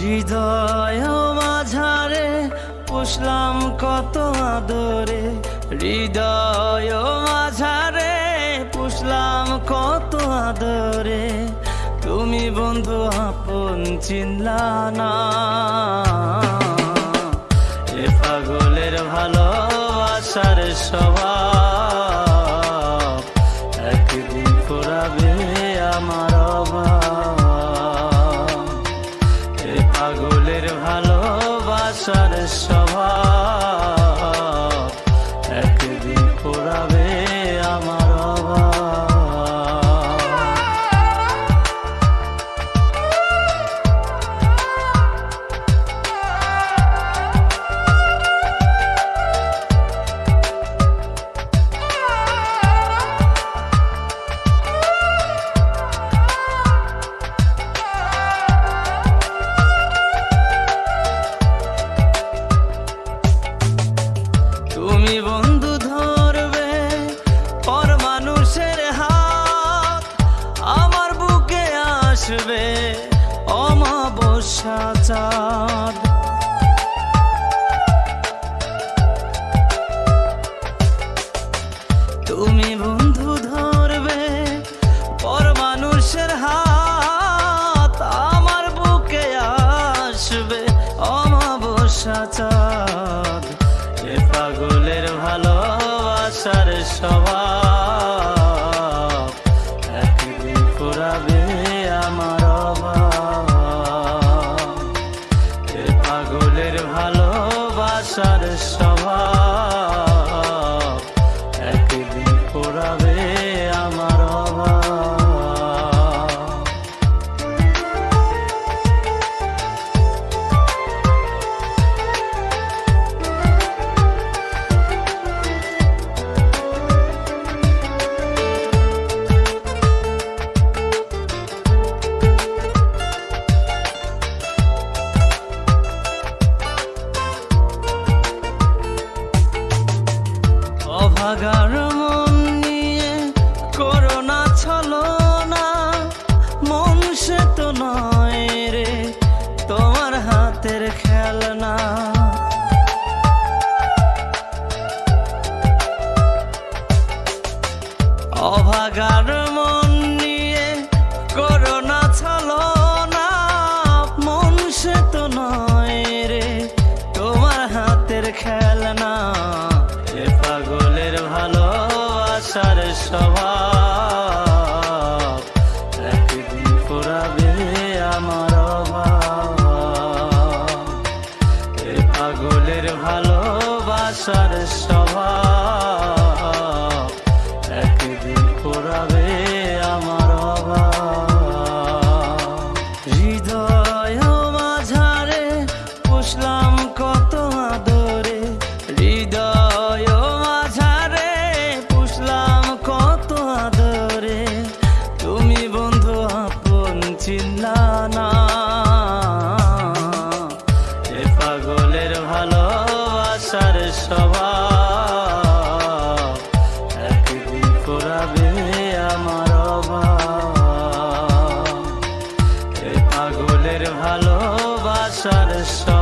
হৃদয় মাঝারে পুষলাম কত আদরে, হৃদয় মাঝারে পুষলাম কত আদরে। তুমি বন্ধু আপন চিনলা না এ পাগলের ভালোবাসার স্বভাব, একদিন ফুরাবে আমার অভাব। ভালোবাসার স্বভাব বন্ধু ধরবে পর মানুষের হাত। আমার বুকে আসবে অমাবস্যা চাঁদ। তুমি বন্ধু পাগলের ভালোবাসার স্বভাব অভাগার মন নিয়ে করোনা ছলো না। মন সে তো নয় রে, তোমার হাতের খেলনা। অভাগার পাগলের আসার স্বভাব। একদিন ফুরাবে আমার অভাব। এ পাগলের ভালোবাসার স্বভাব। পাগলের ভালোবাসার আসার একদিন করাবে আমার অভাব। পাগলের ভালোবাসার স্বভাব।